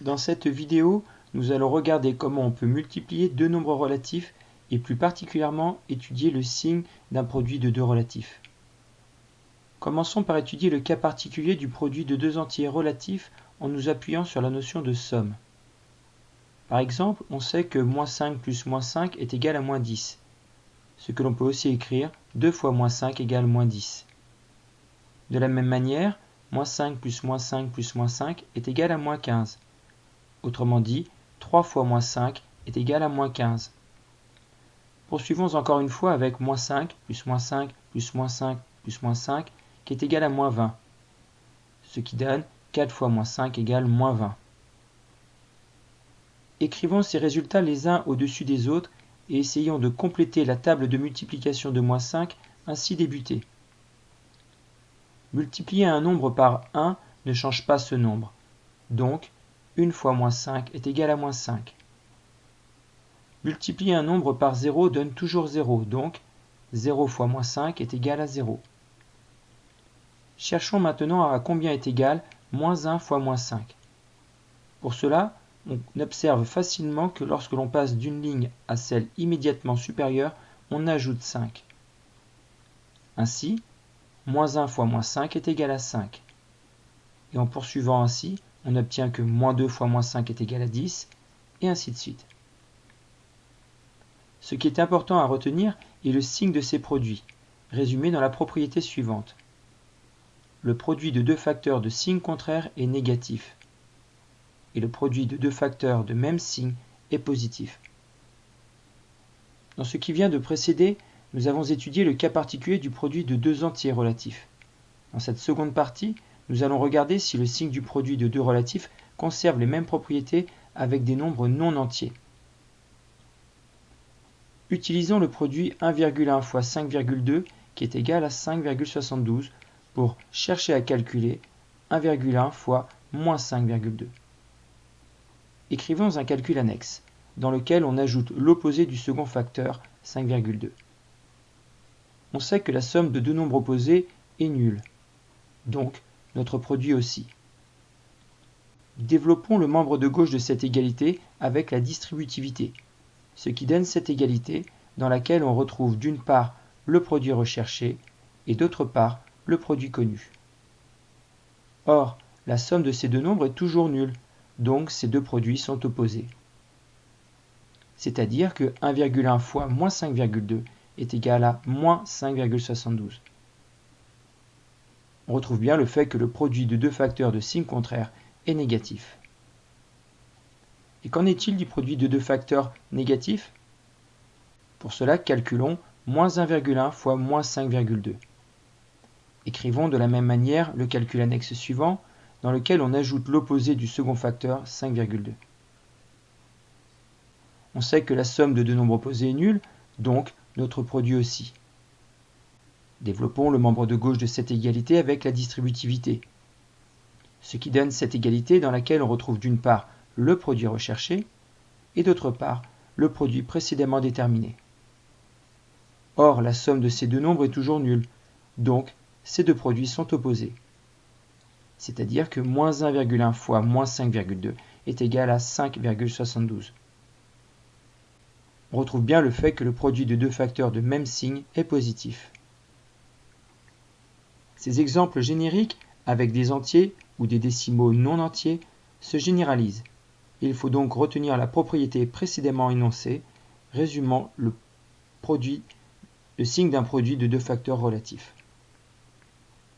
Dans cette vidéo, nous allons regarder comment on peut multiplier deux nombres relatifs et plus particulièrement étudier le signe d'un produit de deux relatifs. Commençons par étudier le cas particulier du produit de deux entiers relatifs en nous appuyant sur la notion de somme. Par exemple, on sait que moins 5 plus moins 5 est égal à moins 10, ce que l'on peut aussi écrire 2 fois moins 5 égale moins 10. De la même manière, moins 5 plus moins 5 plus moins 5 est égal à moins 15. Autrement dit, 3 fois moins 5 est égal à moins 15. Poursuivons encore une fois avec moins 5 plus moins 5 plus moins 5 plus moins 5 qui est égal à moins 20, ce qui donne 4 fois moins 5 égale moins 20. Écrivons ces résultats les uns au-dessus des autres et essayons de compléter la table de multiplication de moins 5 ainsi débutée. Multiplier un nombre par 1 ne change pas ce nombre. Donc, 1 fois moins 5 est égal à moins 5. Multiplier un nombre par 0 donne toujours 0, donc 0 fois moins 5 est égal à 0. Cherchons maintenant à combien est égal moins 1 fois moins 5. Pour cela, on observe facilement que lorsque l'on passe d'une ligne à celle immédiatement supérieure, on ajoute 5. Ainsi, moins 1 fois moins 5 est égal à 5. Et en poursuivant ainsi, on obtient que moins 2 fois moins 5 est égal à 10, et ainsi de suite. Ce qui est important à retenir est le signe de ces produits, résumé dans la propriété suivante. Le produit de deux facteurs de signe contraire est négatif, et le produit de deux facteurs de même signe est positif. Dans ce qui vient de précéder, nous avons étudié le cas particulier du produit de deux entiers relatifs. Dans cette seconde partie, nous allons regarder si le signe du produit de deux relatifs conserve les mêmes propriétés avec des nombres non entiers. Utilisons le produit 1,1 fois 5,2 qui est égal à 5,72 pour chercher à calculer 1,1 fois moins 5,2. Écrivons un calcul annexe, dans lequel on ajoute l'opposé du second facteur 5,2 on sait que la somme de deux nombres opposés est nulle. Donc, notre produit aussi. Développons le membre de gauche de cette égalité avec la distributivité, ce qui donne cette égalité dans laquelle on retrouve d'une part le produit recherché et d'autre part le produit connu. Or, la somme de ces deux nombres est toujours nulle, donc ces deux produits sont opposés. C'est-à-dire que 1,1 fois moins 5,2 est égal à moins 5,72. On retrouve bien le fait que le produit de deux facteurs de signe contraire est négatif. Et qu'en est-il du produit de deux facteurs négatifs? Pour cela, calculons moins 1,1 fois moins 5,2. Écrivons de la même manière le calcul annexe suivant, dans lequel on ajoute l'opposé du second facteur 5,2. On sait que la somme de deux nombres opposés est nulle, donc notre produit aussi. Développons le membre de gauche de cette égalité avec la distributivité, ce qui donne cette égalité dans laquelle on retrouve d'une part le produit recherché et d'autre part le produit précédemment déterminé. Or, la somme de ces deux nombres est toujours nulle, donc ces deux produits sont opposés. C'est-à-dire que moins 1,1 fois moins 5,2 est égal à 5,72 on retrouve bien le fait que le produit de deux facteurs de même signe est positif. Ces exemples génériques avec des entiers ou des décimaux non entiers se généralisent. Il faut donc retenir la propriété précédemment énoncée, résumant le, signe d'un produit de deux facteurs relatifs.